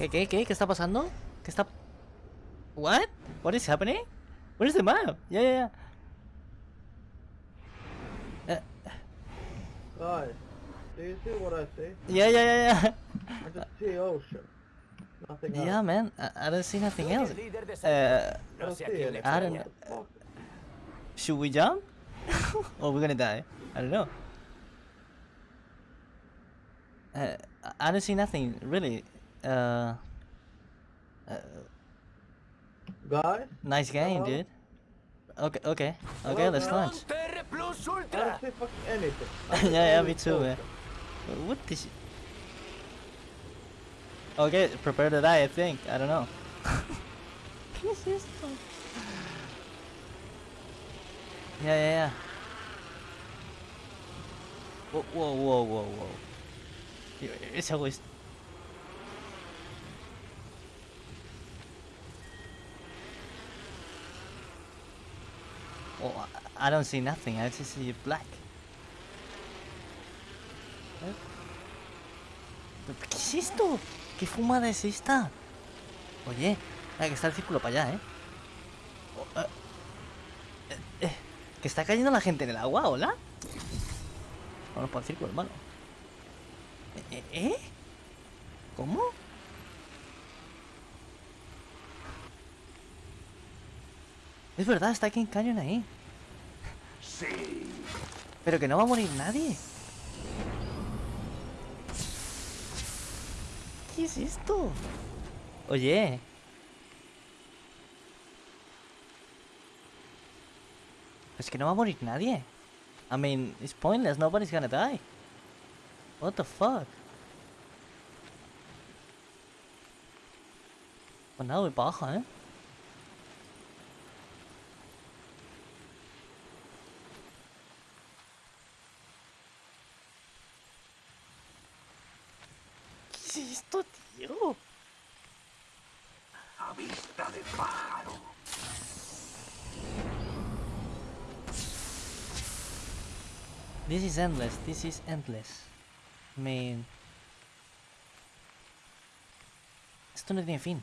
¿Qué, qué, qué? ¿Qué está pasando? ¿Qué está...? What? What is happening? Where's the map? Yeah, yeah, yeah. Uh, Guys, do you see what I see? yeah, yeah, yeah, yeah. I just see ocean. Nothing else. Yeah, man. I, I don't see nothing else. Uh, I No don't know. Should we jump? or we're gonna die? I don't know. Uh, I don't see nothing, really. Uh, uh, Guys, nice game, Hello? dude. Okay, okay, okay, Hello, let's guys? launch. TR Plus I Ultra. don't see fucking anything. I yeah, just yeah, only me too, man. ocean. What the shit? Okay, prepare to die, I think. I don't know. ¿Qué es esto? Yeah, yeah, yeah. Whoa, whoa, whoa, whoa, whoa. Y- Ese güey es- Oh, I- don't see nothing. I just see black. ¿Qué es esto? ¿Qué fumada es esta? Oye, ah, que está el círculo para allá, ¿eh? Oh, eh, eh, eh, ¿Que está cayendo la gente en el agua? ¿Hola? Vamos para el círculo, hermano. ¿Eh? eh. ¿Cómo? Es verdad, está King Canyon ahí. Pero que no va a morir nadie. ¿Qué es esto? Oye. Es que no va a morir nadie. I mean, it's pointless, nobody's gonna die. What the fuck? Pues nada, para abajo, ¿eh? ¿Qué es esto, tío? A vista de pájaro. This is endless, this is endless. I mean... Esto no tiene fin.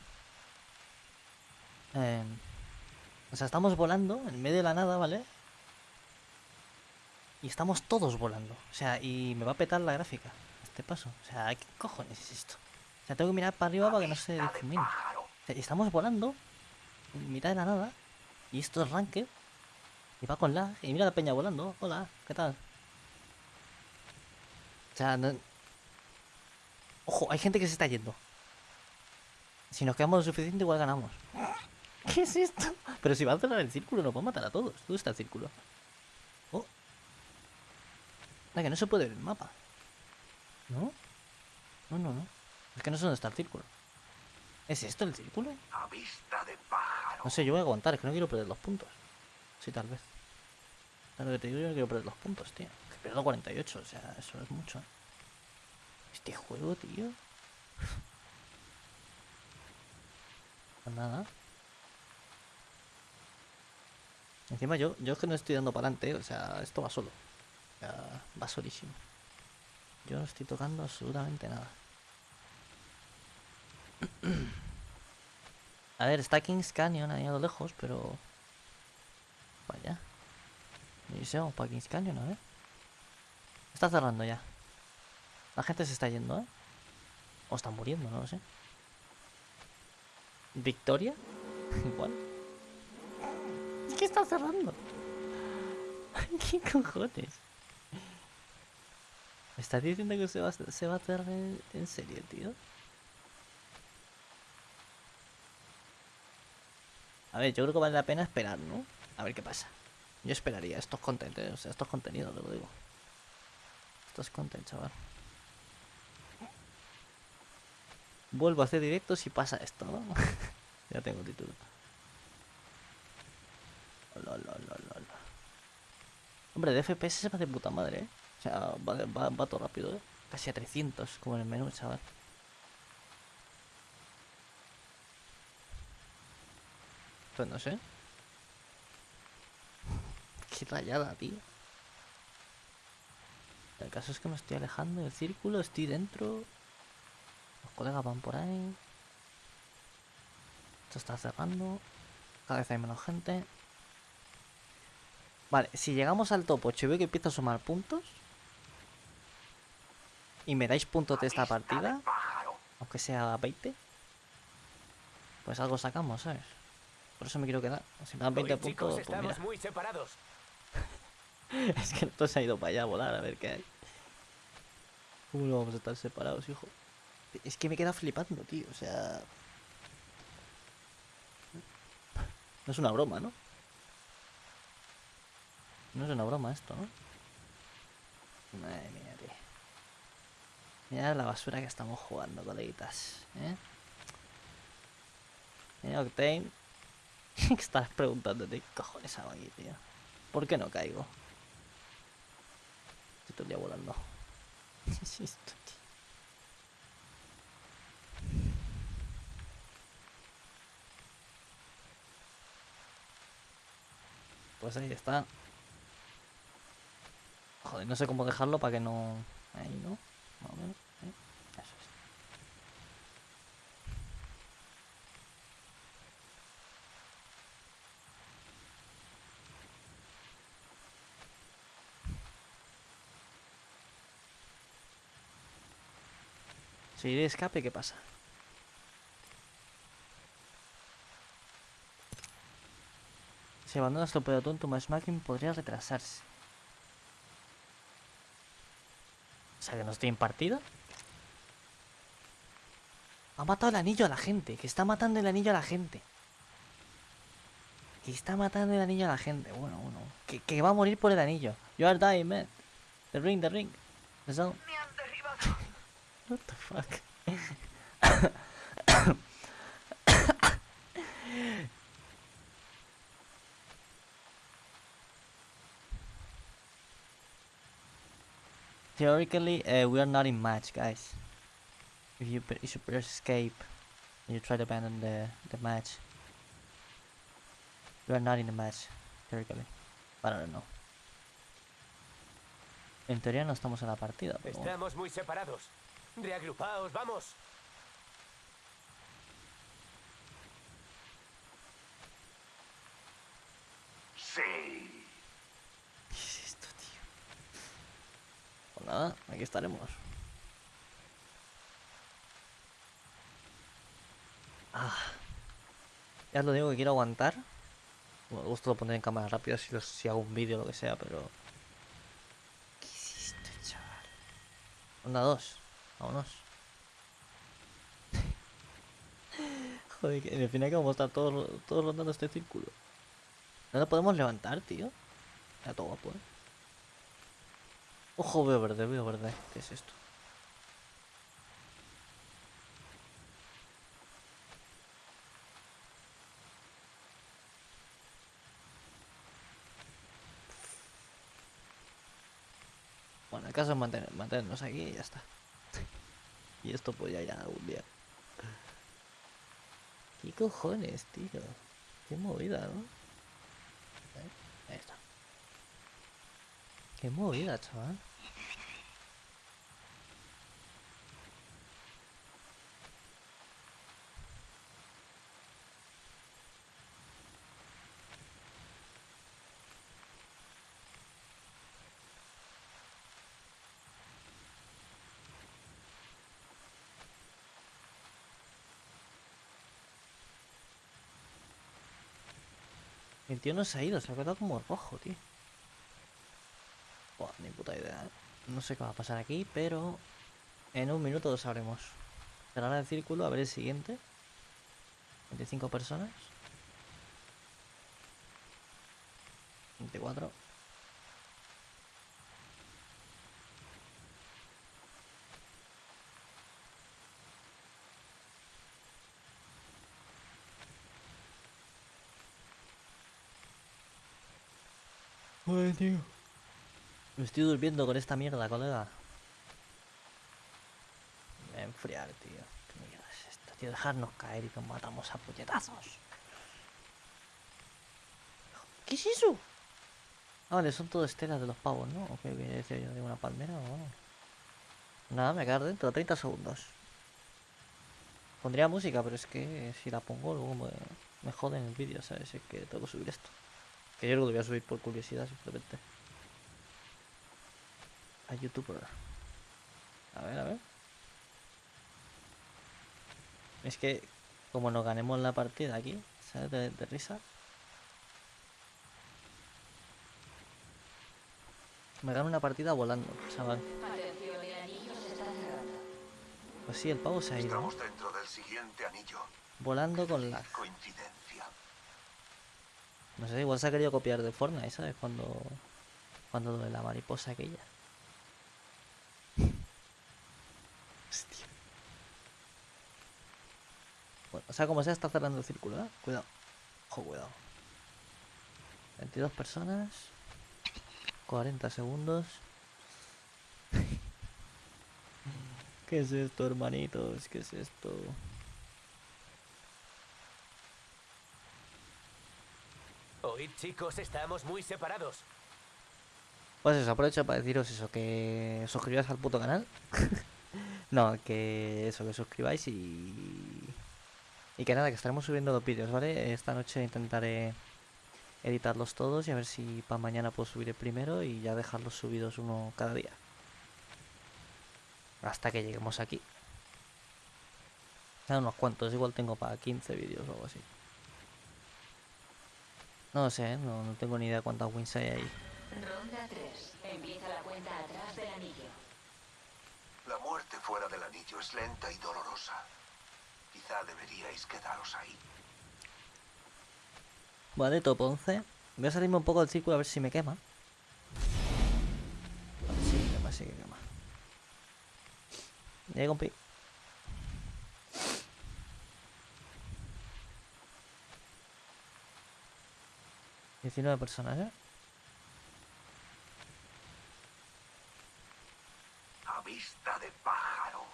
Em, o sea, estamos volando en medio de la nada, ¿vale? Y estamos todos volando. O sea, y me va a petar la gráfica. Este paso. O sea, ¿qué cojones es esto? O sea, tengo que mirar para arriba para que no se difumine. Estamos volando en mitad de la nada. Y esto es ranked. Y va con lag. Y mira la peña volando. Hola, ¿qué tal? O sea, no... Ojo, hay gente que se está yendo. Si nos quedamos lo suficiente, igual ganamos. ¿Qué es esto? Pero si va a cerrar el círculo, nos va a matar a todos. ¿Dónde está el círculo? Oh. La que no se puede ver el mapa. ¿No? No, no, no. Es que no sé dónde está el círculo. ¿Es esto el círculo? A vista de pájaro. No sé, yo voy a aguantar, es que no quiero perder los puntos. Sí, tal vez. Claro que te digo, yo no quiero perder los puntos, tío. Que pierdo 48, o sea, eso es mucho. ¿eh? Este juego, tío. Pues nada. Encima yo, yo es que no estoy dando para adelante, o sea, esto va solo. O sea, va solísimo. Yo no estoy tocando absolutamente nada. A ver, está Kings Canyon ahí a lo lejos, pero... Vaya. Vamos para Kings Canyon, a ver. Está cerrando ya. La gente se está yendo, ¿eh? O están muriendo, no lo sé. ¿Victoria? Igual. ¿Qué está cerrando? ¿Qué cojones? ¿Me estás diciendo que se va, a- se va a cerrar en serio, tío? A ver, yo creo que vale la pena esperar, ¿no? A ver qué pasa. Yo esperaría, esto es content, ¿eh? o sea, esto es contenido, te lo digo. Esto es content, chaval. Vuelvo a hacer directo si pasa esto, ¿no? ya tengo título. Hola. Hombre, de FPS se va de puta madre, ¿eh? O sea, va, va, va todo rápido, ¿eh? Casi a 300, como en el menú, chaval. Pues no sé. Qué rayada, tío. El caso es que me estoy alejando del círculo, estoy dentro. Los colegas van por ahí. Esto está cerrando. Cada vez hay menos gente. Vale, si llegamos al top 8 y veo que empiezo a sumar puntos. Y me dais puntos de esta partida, aunque sea 20. Pues algo sacamos, ¿sabes? Por eso me quiero quedar. Si me dan 20 Hoy, chicos, puntos, pues mira. muy separados. Es que esto se ha ido para allá a volar a ver qué hay. ¿Cómo no vamos a estar separados, hijo? Es que me queda flipando, tío. O sea. No es una broma, ¿no? No es una broma esto, ¿no? Madre mía, tío. Mira la basura que estamos jugando, coleguitas. ¿eh? Mira, Octane. ¿Qué estás preguntándote? ¿Qué cojones hago tío? ¿Por qué no caigo? Estoy todo el día volando. ¿Qué es esto, tío? Pues ahí está. Joder, no sé cómo dejarlo para que no... Ahí, ¿no? Más o menos. ¿eh? Eso es. Si escape, ¿qué pasa? Si abandonas tu pelotón, tu matchmaking podría retrasarse. O sea que no estoy en partida. Ha matado el anillo a la gente. Que está matando el anillo a la gente. Que está matando el anillo a la gente. Bueno, bueno. Que, va a morir por el anillo. You are dying, man. The ring, the ring. The. What the fuck? Theoretically, uh, we are not in match, guys. If you you press escape and you try to abandon the the match, we are not in the match theoretically. But I don't know. En teoría no estamos en la partida. Estamos muy separados. Reagrupaos, vamos. Sí. ¿Qué es esto, tío? Pues nada, aquí estaremos. Ah. Ya os lo digo que quiero aguantar. Bueno, esto lo en cámara rápida si, hago un vídeo o lo que sea, pero... ¿Qué es esto, chaval? Onda dos. Vámonos. Joder, que al final que vamos a estar todos, ro- todos rondando este círculo. No lo podemos levantar, tío. Está todo eh. Ojo, veo verde, veo verde. ¿Qué es esto? Bueno, el caso es mantener, mantenernos aquí y ya está. Y esto pues ya irá algún día. ¿Qué cojones, tío? Qué movida, ¿no? ¿Eh? Ahí está. Qué movida, chaval. El tío no se ha ido, se ha quedado como rojo, tío. Buah, ni puta idea. ¿eh? No sé qué va a pasar aquí, pero en un minuto lo sabremos. Cerrar el círculo, a ver el siguiente. 25 personas. 24. Joder, tío. Me estoy durmiendo con esta mierda, colega. Me voy a enfriar, tío. ¿Qué mierda es esto, tío? Dejarnos caer y nos matamos a puñetazos. ¿Qué es eso? Ah, vale, son todo estelas de los pavos, ¿no? ¿O qué quería decir yo? ¿De una palmera o algo? Nada, me quedar dentro, 30 segundos. Pondría música, pero es que si la pongo luego me, me joden el vídeo, ¿sabes? Es que tengo que subir esto. Que yo lo voy a subir por curiosidad simplemente. A youtuber. A ver, a ver. Es que como nos ganemos la partida aquí, ¿sabes? De, de risa. Me gano una partida volando, chaval. Pues sí, el pavo se ha ido. ¿no? Estamos dentro del siguiente anillo. Volando con lag. Coincidencia. No sé, igual se ha querido copiar de Fortnite, ¿sabes? Cuando. Cuando de la mariposa aquella. Hostia. Bueno, o sea, como sea, está cerrando el círculo, ¿eh? Cuidado. Ojo, cuidado. 22 personas. 40 segundos. ¿Qué es esto, hermanitos? ¿Qué es esto? Chicos, estamos muy separados. Pues eso, aprovecho para deciros eso, que suscribáis al puto canal. no, que eso, que suscribáis y... Y que nada, que estaremos subiendo los vídeos, ¿vale? Esta noche intentaré editarlos todos y a ver si para mañana puedo subir el primero y ya dejarlos subidos uno cada día. Hasta que lleguemos aquí. Ya unos cuantos, igual tengo para 15 vídeos o algo así. No lo sé, ¿eh? no, no tengo ni idea cuántas wins hay ahí. Ronda 3. Empieza la cuenta atrás del anillo. La muerte fuera del anillo es lenta y dolorosa. Quizá deberíais quedaros ahí. Vale, top 11. Voy a salirme un poco del círculo a ver si me quema. Vale, sí que quema, sí que quema. Ya compi. Diecinueve personas, ¿eh? A vista de pájaro.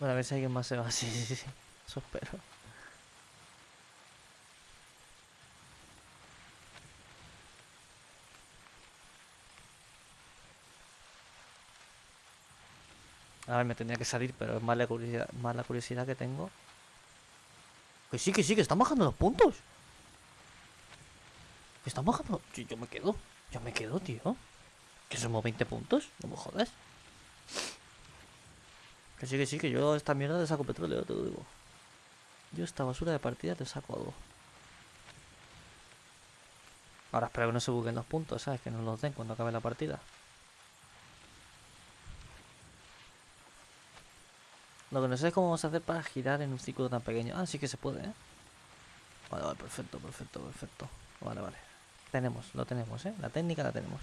Bueno, a ver si alguien más se va. Sí, sí, sí. Eso espero. A ver, me tendría que salir, pero es más la curiosidad, más la curiosidad que tengo. Que sí, que sí, que están bajando los puntos. Que están bajando. Yo, me quedo. Yo me quedo, tío. Que somos 20 puntos. No me jodas. Que sí, que sí, que yo esta mierda le saco petróleo, te lo digo. Yo esta basura de partida te saco algo. Ahora espero que no se buguen los puntos, ¿sabes? Que no los den cuando acabe la partida. Lo que no sé es cómo vamos a hacer para girar en un círculo tan pequeño. Ah, sí que se puede, ¿eh? Vale, vale, perfecto, perfecto, perfecto. Vale, vale. Tenemos, lo tenemos, ¿eh? La técnica la tenemos.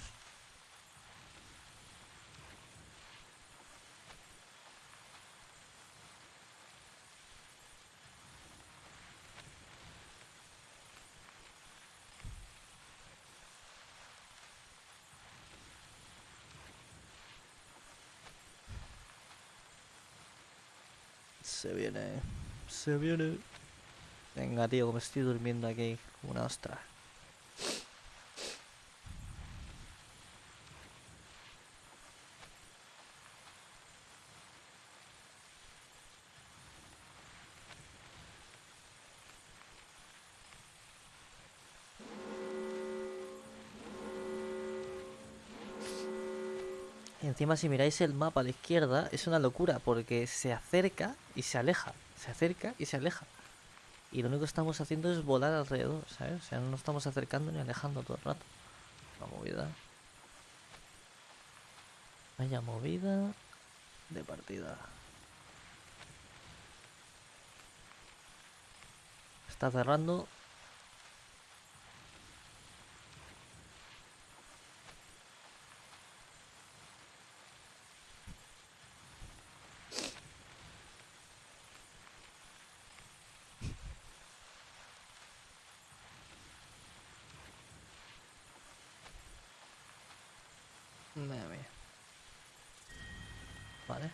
Se viene. Se viene. Venga, tío, que estoy durmiendo aquí una ostra. Y encima si miráis el mapa a la izquierda es una locura porque se acerca y se aleja, se acerca y se aleja. Y lo único que estamos haciendo es volar alrededor, ¿sabes? O sea, no nos estamos acercando ni alejando todo el rato. La movida. Vaya movida de partida. Está cerrando. Madre mía. Vale.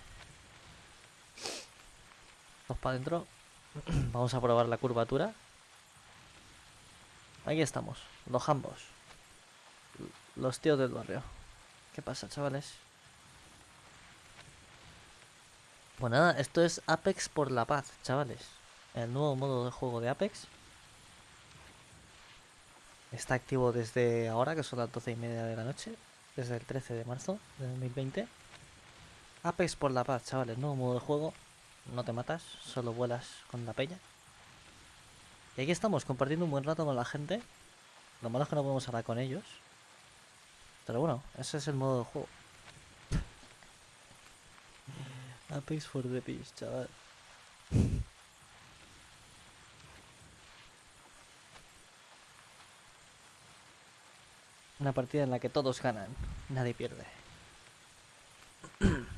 Dos para adentro. Vamos a probar la curvatura. Aquí estamos, los ambos. Los tíos del barrio. ¿Qué pasa, chavales? Pues nada, esto es Apex por la paz, chavales. El nuevo modo de juego de Apex. Está activo desde ahora, que son las 12 y media de la noche. Desde el 13 de marzo de 2020. Apex por la paz, chavales. Nuevo modo de juego. No te matas, solo vuelas con la peña. Y aquí estamos, compartiendo un buen rato con la gente. Lo malo es que no podemos hablar con ellos. Pero bueno, ese es el modo de juego. Apex for the peace, chaval. Una partida en la que todos ganan, nadie pierde.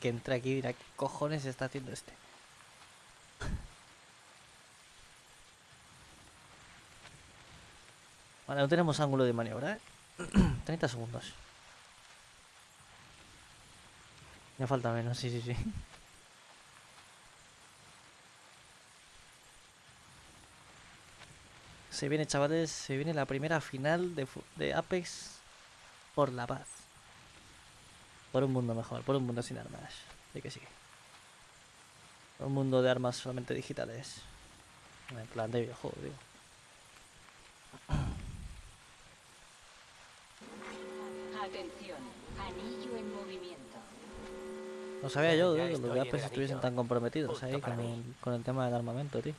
que entra aquí dirá qué cojones está haciendo este. Vale, no tenemos ángulo de maniobra, ¿eh? 30 segundos. Me falta menos, sí, sí, sí. Se viene, chavales, se viene la primera final de, de Apex por la paz. Por un mundo mejor, por un mundo sin armas. Sí que sí. Por un mundo de armas solamente digitales. En plan de videojuego, digo. Atención, anillo en movimiento. No sabía yo, tío, que los el estuviesen tan comprometidos Justo ahí con el, con el tema del armamento, tío.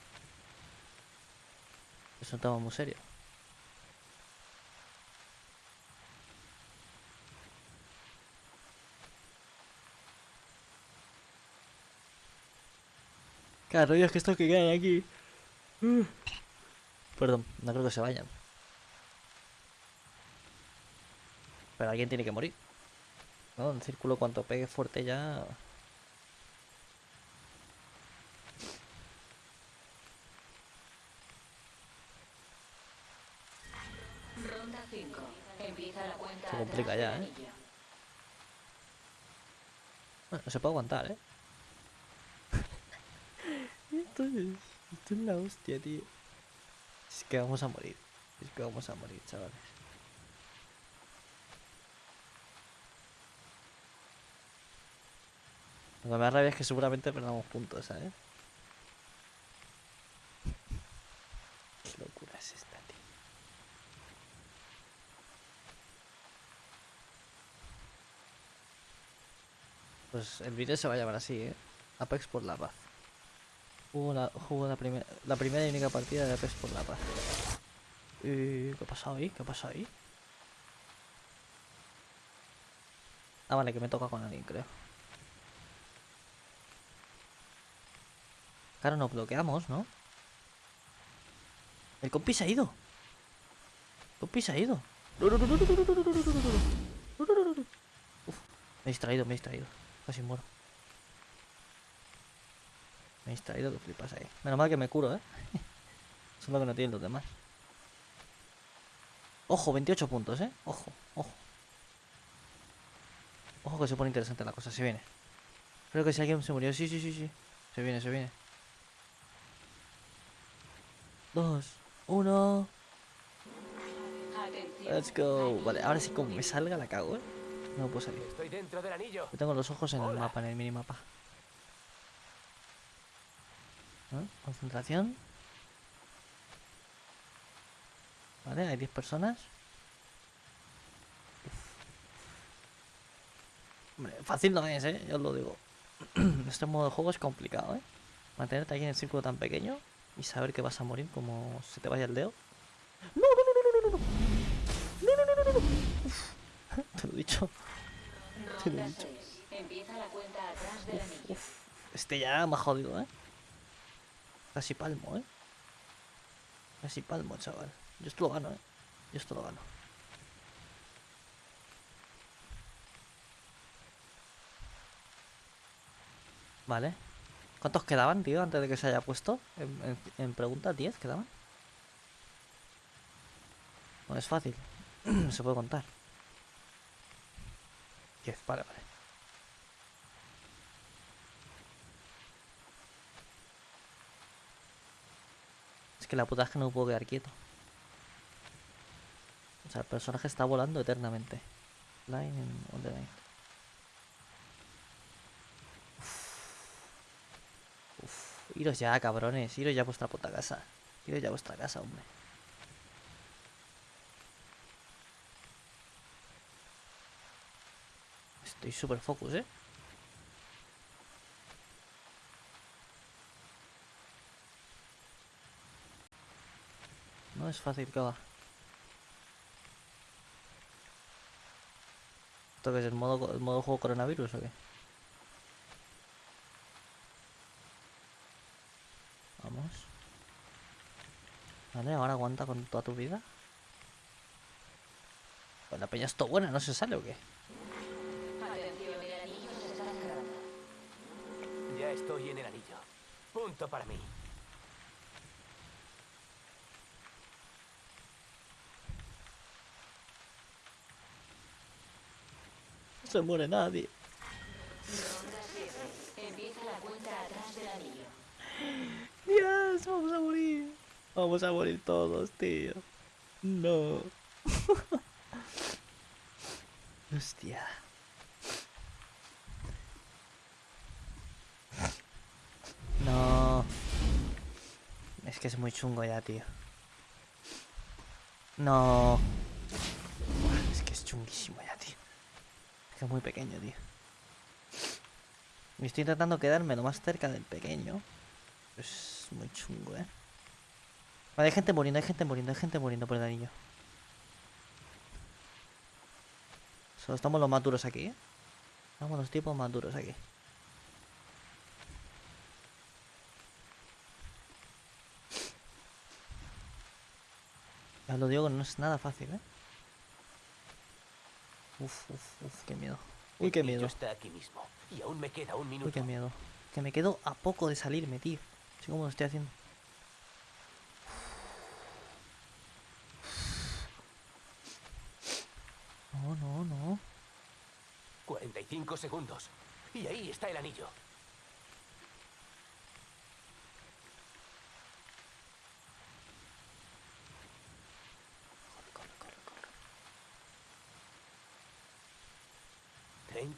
Es un tema muy serio. Claro, es que estos que quedan aquí. Uh. Perdón, no creo que se vayan. Pero alguien tiene que morir. ¿No? En círculo, cuanto pegue fuerte ya. Ronda 5. Empieza la cuenta Se complica ya, ¿eh? Bueno, se puede aguantar, ¿eh? Esto, es, esto es la hostia, tío. Es que vamos a morir. Es que vamos a morir, chavales. Lo que me da rabia es que seguramente perdamos puntos, ¿sabes? Qué locura es esta, tío. Pues el vídeo se va a llamar así, ¿eh? Apex por la paz. Jugó la, jugó la, primer- la primera y única partida de Apex por la paz. Eh, ¿Qué ha pasado ahí? ¿Qué ha pasado ahí? Ah, vale, que me toca con alguien, creo. Claro, nos bloqueamos, ¿no? El compi se ha ido. El compi se ha ido. Uf, me he distraído, me he distraído. Casi muero. Me he distraído que flipas ahí. Menos mal que me curo, ¿eh? Eso es lo que no tienen los demás. Ojo, 28 puntos, ¿eh? Ojo, ojo. Ojo que se pone interesante la cosa, se viene. Creo que si alguien se murió, sí, sí, sí, sí. Se viene, se viene. Dos, uno. Let's go. Vale, ahora sí como me salga la cago, ¿eh? No puedo salir. Estoy dentro del anillo. Yo tengo los ojos en el mapa, en el minimapa. Concentración. Vale, hay 10 personas. Hombre, fácil no es, ¿eh? Yo os lo digo. este modo de juego es complicado, ¿eh? Mantenerte aquí en el círculo tan pequeño y saber que vas a morir como se te vaya el dedo. ¡No, no, no, no, no, no! ¡No, no, no, no, no! te lo he dicho. Te lo he dicho. 6. Empieza la cuenta atrás del anillo. Uf, este ya me ha jodido, ¿eh? Casi palmo, ¿eh? Casi palmo, chaval. Yo esto lo gano, ¿eh? Yo esto lo gano. Vale. ¿Cuántos quedaban, tío, antes de que se haya puesto? En, en, en pregunta, ¿10 quedaban? No es fácil. se puede contar. 10, vale, vale. Que la puta es que no puedo quedar quieto. O sea, el personaje está volando eternamente. Line on the line. Uf. Iros ya, cabrones. Iros ya a vuestra puta casa. Iros ya a vuestra casa, hombre. Estoy super focus, ¿eh? Es fácil que va. ¿Esto qué es el modo, el modo juego coronavirus o qué? Vamos. Vale, ahora aguanta con toda tu vida. Pues la peña es buena, ¿no se sale o qué? Ya estoy en el anillo. Punto para mí. Se muere nadie. Ronda 7. Empieza la cuenta atrás del anillo. Dios, vamos a morir. Vamos a morir todos, tío. No. Hostia. No. Es que es muy chungo ya, tío. No. Es que es chunguísimo ya, que es muy pequeño, tío. Y estoy intentando quedarme lo más cerca del pequeño. Es muy chungo, eh. Vale, hay gente muriendo, hay gente muriendo, hay gente muriendo por el anillo. Solo estamos los más duros aquí, ¿eh? Estamos los tipos más duros aquí. Ya lo digo no es nada fácil, ¿eh? Uf, uf, uf, qué miedo. Uy, qué miedo. está aquí mismo. Y aún me queda un Uy, minuto. qué miedo. Que me quedo a poco de salirme, tío. Así como lo estoy haciendo. No, no, no. 45 segundos. Y ahí está el anillo.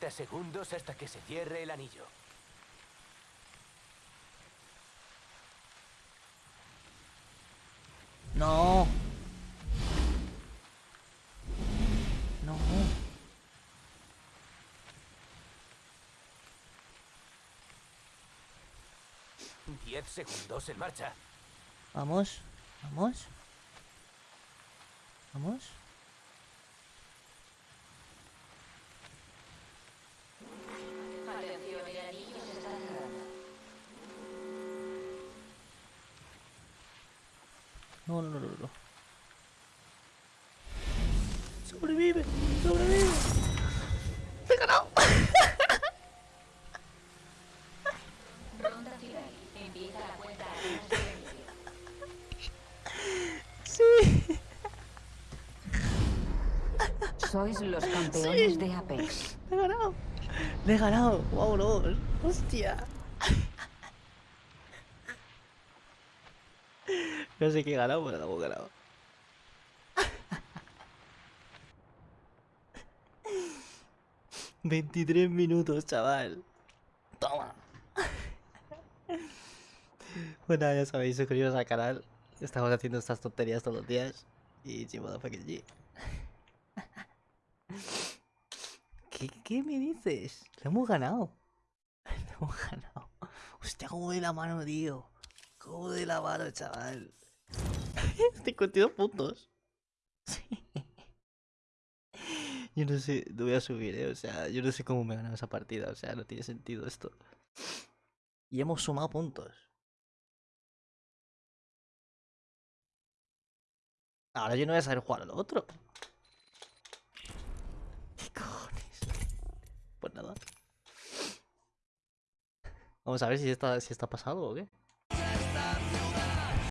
30 segundos hasta que se cierre el anillo. No. No. 10 segundos en marcha. Vamos. Vamos. Vamos. No, no, no, no, no. Sobrevive. Sobrevive. Del anillo. Sí. Sois los campeones de Apex. Le he ganado. Le he ganado. Vámonos. Hostia. No sé qué he ganado, pero la hemos ganado. Veintitrés minutos, chaval. Toma. Bueno, ya sabéis, suscribiros al canal. Estamos haciendo estas tonterías todos los días. Y chimodo fucking G. ¿Qué, ¿Qué me dices? Lo hemos ganado. Lo hemos ganado. Hostia, cómo de la mano, tío. Cómo de la mano, chaval. 52 puntos. Sí. Yo no sé, lo voy a subir, eh. O sea, yo no sé cómo me he ganado esa partida. O sea, no tiene sentido esto. Y hemos sumado puntos. Ahora yo no voy a saber jugar a lo otro. ¿Qué cojones? Pues nada. Vamos a ver si está, si está pasado o qué.